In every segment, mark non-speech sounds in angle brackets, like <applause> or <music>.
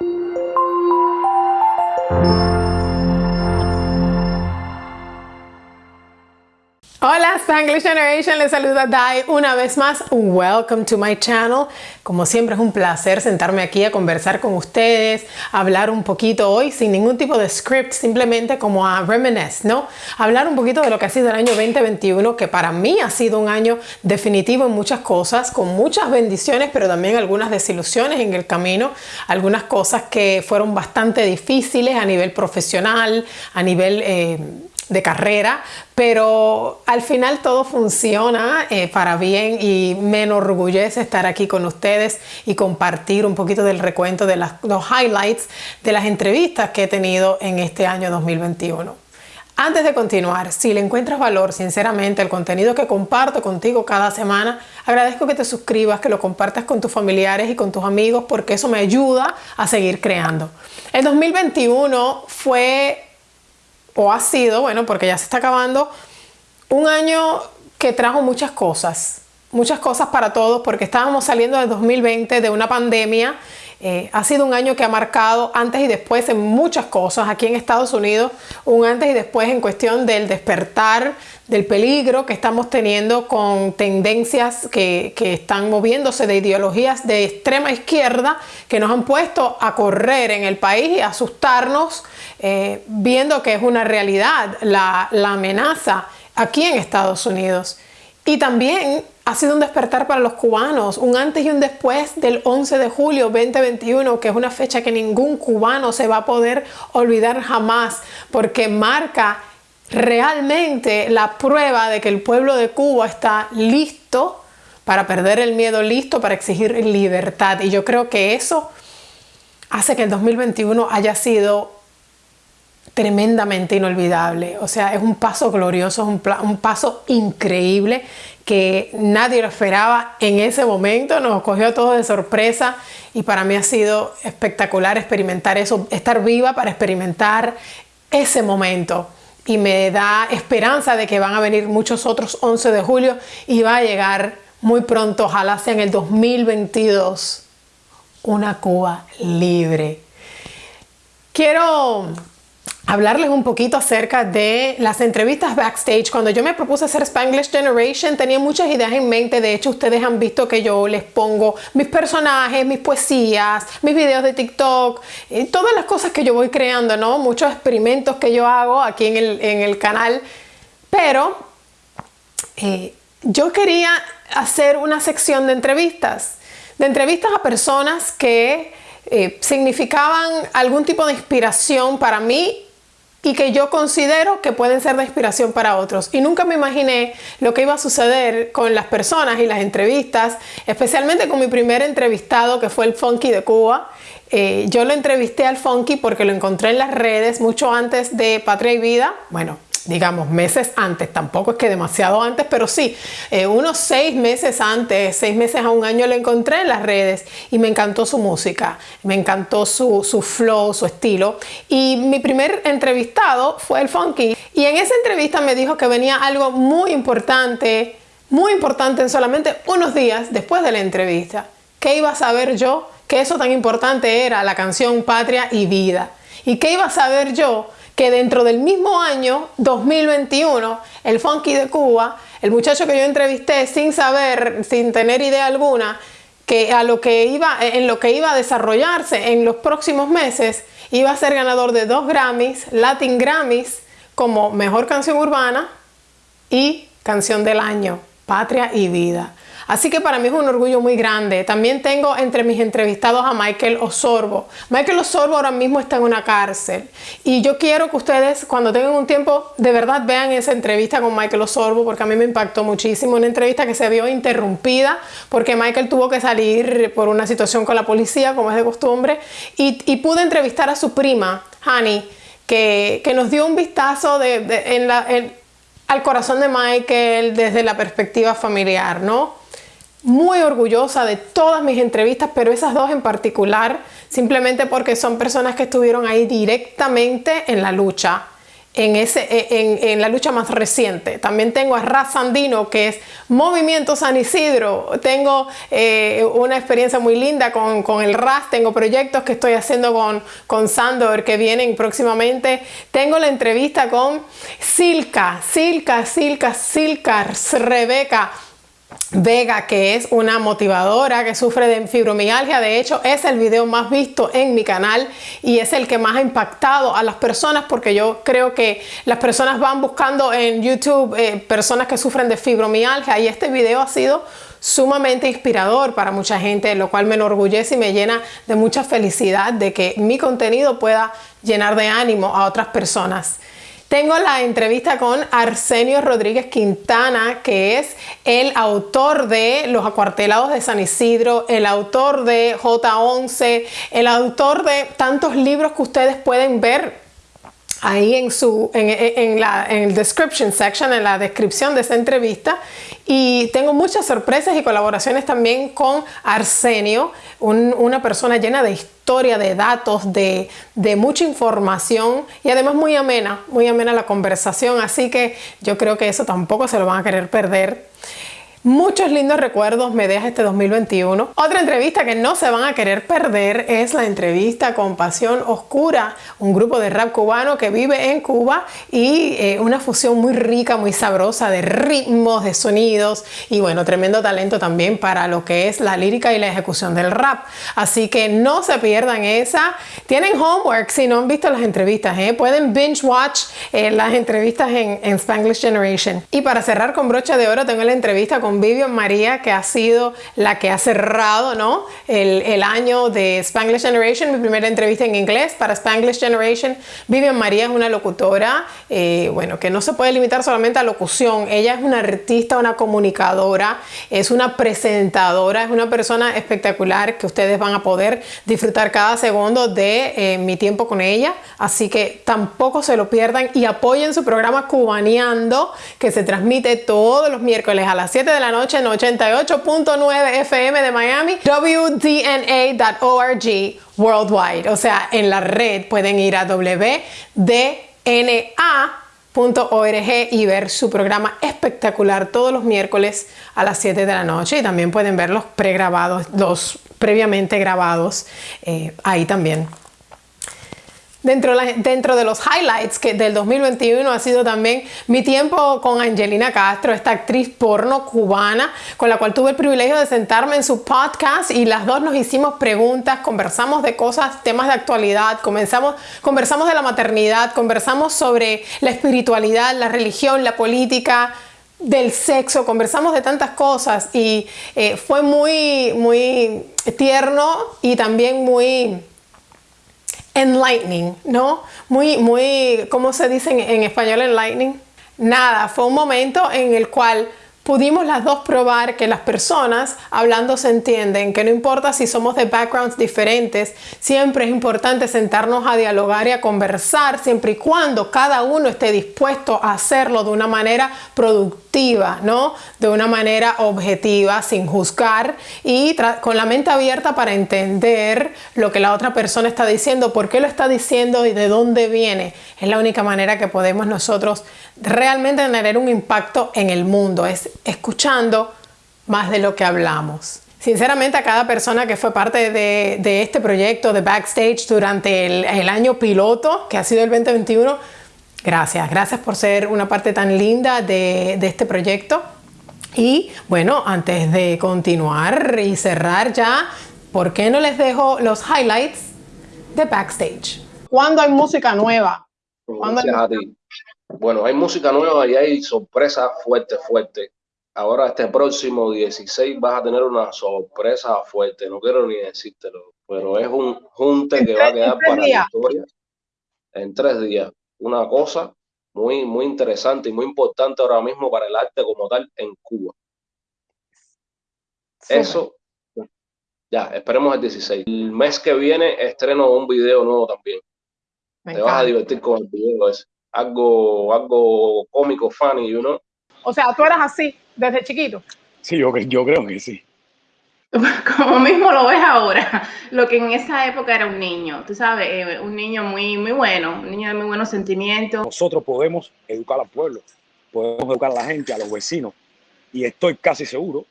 Thank you. Spanglish Generation, les saluda Dai una vez más. Welcome to my channel. Como siempre es un placer sentarme aquí a conversar con ustedes, hablar un poquito hoy sin ningún tipo de script, simplemente como a reminisce, ¿no? Hablar un poquito de lo que ha sido el año 2021, que para mí ha sido un año definitivo en muchas cosas, con muchas bendiciones, pero también algunas desilusiones en el camino, algunas cosas que fueron bastante difíciles a nivel profesional, a nivel... Eh, de carrera, pero al final todo funciona eh, para bien y me enorgullece estar aquí con ustedes y compartir un poquito del recuento de las, los highlights de las entrevistas que he tenido en este año 2021. Antes de continuar, si le encuentras valor, sinceramente, el contenido que comparto contigo cada semana, agradezco que te suscribas, que lo compartas con tus familiares y con tus amigos, porque eso me ayuda a seguir creando. El 2021 fue o ha sido, bueno, porque ya se está acabando, un año que trajo muchas cosas, muchas cosas para todos, porque estábamos saliendo del 2020 de una pandemia. Eh, ha sido un año que ha marcado antes y después en muchas cosas aquí en Estados Unidos, un antes y después en cuestión del despertar del peligro que estamos teniendo con tendencias que, que, están moviéndose de ideologías de extrema izquierda que nos han puesto a correr en el país y asustarnos eh, viendo que es una realidad la, la amenaza aquí en Estados Unidos. Y también ha sido un despertar para los cubanos, un antes y un después del 11 de julio 2021, que es una fecha que ningún cubano se va a poder olvidar jamás, porque marca realmente la prueba de que el pueblo de Cuba está listo para perder el miedo, listo para exigir libertad. Y yo creo que eso hace que el 2021 haya sido tremendamente inolvidable. O sea, es un paso glorioso, es un, paso increíble que nadie lo esperaba en ese momento, nos cogió a todos de sorpresa y para mí ha sido espectacular experimentar eso, estar viva para experimentar ese momento y me da esperanza de que van a venir muchos otros 11 de julio y va a llegar muy pronto, ojalá sea en el 2022, una Cuba libre. Quiero hablarles un poquito acerca de las entrevistas backstage. Cuando yo me propuse hacer Spanglish Generation tenía muchas ideas en mente. De hecho, ustedes han visto que yo les pongo mis personajes, mis poesías, mis videos de TikTok, todas las cosas que yo voy creando, ¿no? Muchos experimentos que yo hago aquí en el, canal. Pero eh, yo quería hacer una sección de entrevistas. De entrevistas a personas que eh, significaban algún tipo de inspiración para mí y que yo considero que pueden ser de inspiración para otros. Y nunca me imaginé lo que iba a suceder con las personas y las entrevistas, especialmente con mi primer entrevistado que fue el Funky de Cuba. Eh, yo lo entrevisté al Funky porque lo encontré en las redes mucho antes de Patria y Vida. Bueno, digamos, meses antes, tampoco es que demasiado antes, pero sí, eh, unos seis meses antes, seis meses a un año lo encontré en las redes y me encantó su música, me encantó su, su flow, su estilo. Y mi primer entrevistado fue el Funky. Y en esa entrevista me dijo que venía algo muy importante, muy importante en solamente unos días después de la entrevista. ¿Qué iba a saber yo? Que eso tan importante era la canción Patria y Vida. ¿Y qué iba a saber yo? Que dentro del mismo año 2021, el Funky de Cuba, el muchacho que yo entrevisté sin saber, sin tener idea alguna, que a lo que iba, en lo que iba a desarrollarse en los próximos meses, iba a ser ganador de dos Grammys, Latin Grammys, como Mejor Canción Urbana y Canción del Año, Patria y Vida. Así que para mí es un orgullo muy grande. También tengo entre mis entrevistados a Michael Osorbo. Michael Osorbo ahora mismo está en una cárcel y yo quiero que ustedes cuando tengan un tiempo de verdad vean esa entrevista con Michael Osorbo porque a mí me impactó muchísimo. Una entrevista que se vio interrumpida porque Michael tuvo que salir por una situación con la policía como es de costumbre y, pude entrevistar a su prima, Hani, que, nos dio un vistazo al corazón de Michael desde la perspectiva familiar, ¿no? Muy orgullosa de todas mis entrevistas, pero esas dos en particular, simplemente porque son personas que estuvieron ahí directamente en la lucha. en, ese, e, en, la lucha más reciente. También tengo a Raz Sandino, que es Movimiento San Isidro. Tengo eh, una experiencia muy linda con, con, el Raz. Tengo proyectos que estoy haciendo con, con Sandor que vienen próximamente. Tengo la entrevista con Silka, Silka, Silka, Silka, Rebeca Vega, que es una motivadora que sufre de fibromialgia. De hecho, es el video más visto en mi canal y es el que más ha impactado a las personas porque yo creo que las personas van buscando en YouTube eh, personas que sufren de fibromialgia y este video ha sido sumamente inspirador para mucha gente, lo cual me enorgullece y me llena de mucha felicidad de que mi contenido pueda llenar de ánimo a otras personas. Tengo la entrevista con Arsenio Rodríguez Quintana, que es el autor de Los Acuartelados de San Isidro, el autor de J11, el autor de tantos libros que ustedes pueden ver ahí en, su, en, la, en el description section, en la descripción de esta entrevista. Y tengo muchas sorpresas y colaboraciones también con Arsenio, una persona llena de historia, de datos, de, mucha información y además muy amena, muy amena la conversación. Así que yo creo que eso tampoco se lo van a querer perder. Muchos lindos recuerdos me deja este 2021. Otra entrevista que no se van a querer perder es la entrevista con Pasión Oscura, un grupo de rap cubano que vive en Cuba y eh, una fusión muy rica, muy sabrosa de ritmos, de sonidos y bueno, tremendo talento también para lo que es la lírica y la ejecución del rap. Así que no se pierdan esa. Tienen homework si no han visto las entrevistas, ¿eh? pueden binge watch eh, las entrevistas en, en Spanglish Generation. Y para cerrar con brocha de oro tengo la entrevista con Vivian María, que ha sido la que ha cerrado ¿no? el, el, año de Spanglish Generation, mi primera entrevista en inglés para Spanglish Generation. Vivian María es una locutora, eh, bueno, que no se puede limitar solamente a locución. Ella es una artista, una comunicadora, es una presentadora, es una persona espectacular que ustedes van a poder disfrutar cada segundo de eh, mi tiempo con ella. Así que tampoco se lo pierdan y apoyen su programa Cubaneando, que se transmite todos los miércoles a las 7 de la noche en 88.9 FM de Miami, wdna.org worldwide. O sea, en la red pueden ir a wdna.org y ver su programa espectacular todos los miércoles a las 7 de la noche y también pueden ver los pregrabados, los previamente grabados eh, ahí también. Dentro, de los highlights del 2021 ha sido también mi tiempo con Angelina Castro, esta actriz porno cubana, con la cual tuve el privilegio de sentarme en su podcast y las dos nos hicimos preguntas, conversamos de cosas, temas de actualidad, comenzamos, conversamos de la maternidad, conversamos sobre la espiritualidad, la religión, la política, del sexo, conversamos de tantas cosas y eh, fue muy, muy tierno y también muy enlightening, ¿no? Muy, muy, ¿cómo se dice en, español enlightening? Nada, fue un momento en el cual pudimos las dos probar que las personas hablando se entienden, que no importa si somos de backgrounds diferentes, siempre es importante sentarnos a dialogar y a conversar, siempre y cuando cada uno esté dispuesto a hacerlo de una manera productiva, ¿no? De una manera objetiva, sin juzgar y con la mente abierta para entender lo que la otra persona está diciendo, por qué lo está diciendo y de dónde viene. Es la única manera que podemos nosotros realmente tener un impacto en el mundo, es escuchando más de lo que hablamos. Sinceramente a cada persona que fue parte de, este proyecto de Backstage durante el, año piloto, que ha sido el 2021, gracias. Gracias por ser una parte tan linda de, de este proyecto. Y bueno, antes de continuar y cerrar ya, ¿por qué no les dejo los highlights de Backstage? ¿Cuándo hay música nueva? ¿Cuándo hay bueno, hay música nueva y hay sorpresa fuerte, fuerte. Ahora este próximo 16 vas a tener una sorpresa fuerte, no quiero ni decírtelo, pero es un junte que va a quedar para la historia en tres días. Una cosa muy, muy interesante y muy importante ahora mismo para el arte como tal en Cuba. Eso, ya, esperemos el 16. El mes que viene estreno un video nuevo también. Te vas a divertir con el video ese algo, algo cómico, funny, you know. O sea, tú eras así desde chiquito. Sí, yo, yo creo que sí. <laughs> como mismo lo ves ahora, lo que en esa época era un niño, tú sabes, eh, un niño muy, muy bueno, un niño de muy buenos sentimientos. Nosotros podemos educar al pueblo, podemos educar a la gente, a los vecinos, y estoy casi seguro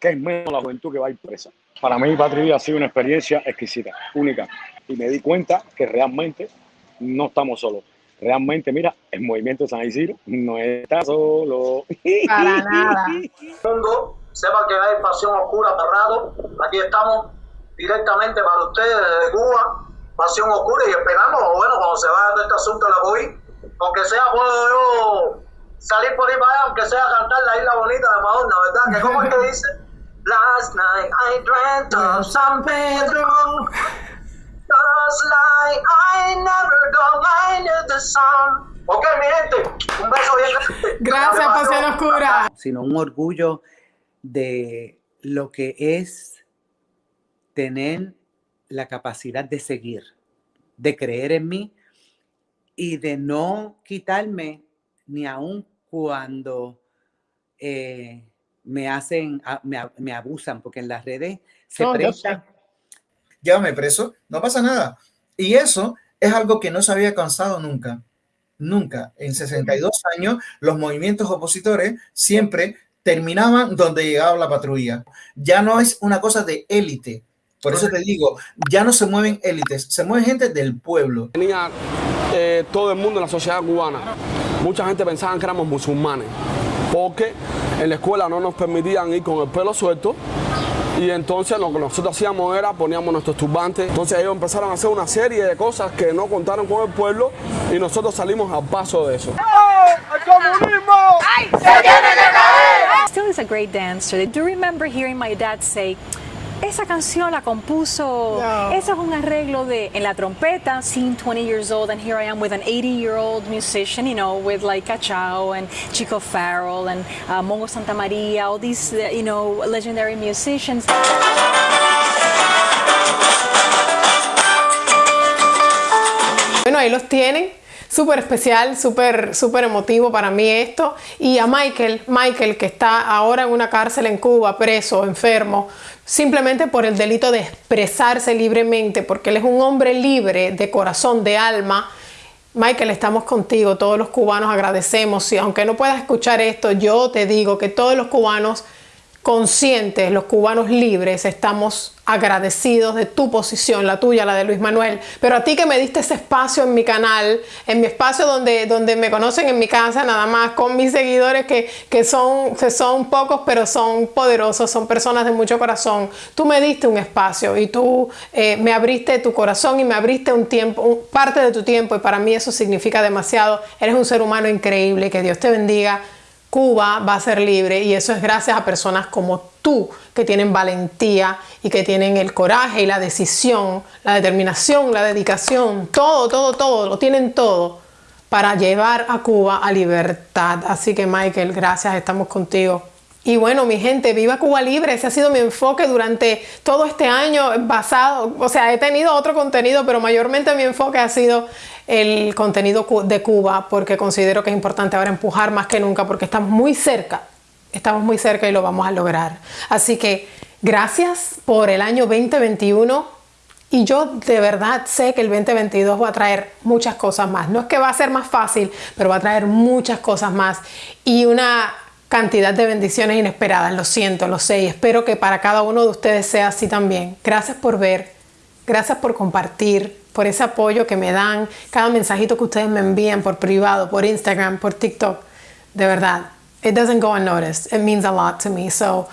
que es menos la juventud que va a ir presa. Para mí, Patria ha sido una experiencia exquisita, única, y me di cuenta que realmente no estamos solos. Realmente, mira, el movimiento San Isidro no está solo. Para <laughs> nada. sepa que hay Pasión Oscura cerrado. Aquí estamos directamente para ustedes desde Cuba, Pasión Oscura, y esperamos, bueno, cuando se vaya todo este asunto de la COVID, aunque sea puedo yo salir por ahí para allá, aunque sea cantar la isla bonita de Madonna, ¿verdad? Que como es que dice, Last night I dreamt of San Pedro. Just like I never go mind the sun. Ok, mi gente, un beso bien grande. Gracias, Pasión Oscura. Sino un orgullo de lo que es tener la capacidad de seguir, de creer en mí y de no quitarme ni aun cuando eh, me hacen, me, abusan, porque en las redes se no, prestan. Llévame preso, no pasa nada. Y eso es algo que no se había cansado nunca. Nunca. En 62 años, los movimientos opositores siempre terminaban donde llegaba la patrulla. Ya no es una cosa de élite. Por eso te digo, ya no se mueven élites, se mueve gente del pueblo. Tenía eh, todo el mundo en la sociedad cubana. Mucha gente pensaba que éramos musulmanes, porque en la escuela no nos permitían ir con el pelo suelto. Y entonces lo que nosotros hacíamos era poníamos nuestros turbantes. Entonces ellos empezaron a hacer una serie de cosas que no contaron con el pueblo y nosotros salimos al paso de eso. ¡El comunismo! ¡Ay, se tiene que caer! Still is a great dancer. I do remember hearing my dad say, esa canción la compuso, no. ese es un arreglo de en la trompeta, seeing 20 years old, and here I am with an 80 year old musician, you know, with like Cachao and Chico Farrell and uh, Mongo Santa Maria, all these, uh, you know, legendary musicians. Bueno, ahí los tienen. Súper especial, súper súper emotivo para mí esto. Y a Michael, Michael que está ahora en una cárcel en Cuba, preso, enfermo, simplemente por el delito de expresarse libremente, porque él es un hombre libre de corazón, de alma. Michael, estamos contigo, todos los cubanos agradecemos. Y aunque no puedas escuchar esto, yo te digo que todos los cubanos conscientes, los cubanos libres, estamos agradecidos de tu posición, la tuya, la de Luis Manuel. Pero a ti que me diste ese espacio en mi canal, en mi espacio donde, donde me conocen en mi casa, nada más con mis seguidores que, que, son, que son pocos, pero son poderosos, son personas de mucho corazón. Tú me diste un espacio y tú eh, me abriste tu corazón y me abriste un tiempo, parte de tu tiempo y para mí eso significa demasiado. Eres un ser humano increíble, que Dios te bendiga. Cuba va a ser libre y eso es gracias a personas como tú que tienen valentía y que tienen el coraje y la decisión, la determinación, la dedicación, todo, todo, todo, lo tienen todo para llevar a Cuba a libertad. Así que Michael, gracias, estamos contigo. Y bueno, mi gente, viva Cuba Libre, ese ha sido mi enfoque durante todo este año basado, o sea, he tenido otro contenido, pero mayormente mi enfoque ha sido el contenido de Cuba, porque considero que es importante ahora empujar más que nunca, porque estamos muy cerca, estamos muy cerca y lo vamos a lograr. Así que gracias por el año 2021. Y yo de verdad sé que el 2022 va a traer muchas cosas más. No es que va a ser más fácil, pero va a traer muchas cosas más. Y una cantidad de bendiciones inesperadas, lo siento, lo sé y espero que para cada uno de ustedes sea así también. Gracias por ver, gracias por compartir, por ese apoyo que me dan, cada mensajito que ustedes me envían por privado, por Instagram, por TikTok. De verdad, it doesn't go unnoticed. It means a lot to me. So,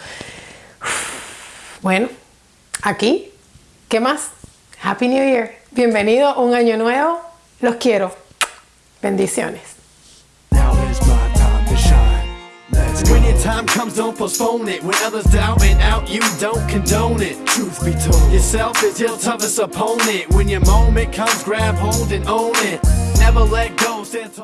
<sighs> bueno, aquí, ¿qué más? Happy New Year. Bienvenido un año nuevo. Los quiero. Bendiciones. When your time comes, don't postpone it. When others doubt and out, you don't condone it. Truth be told, yourself is your toughest opponent. When your moment comes, grab hold and own it. Never let go, stand tall.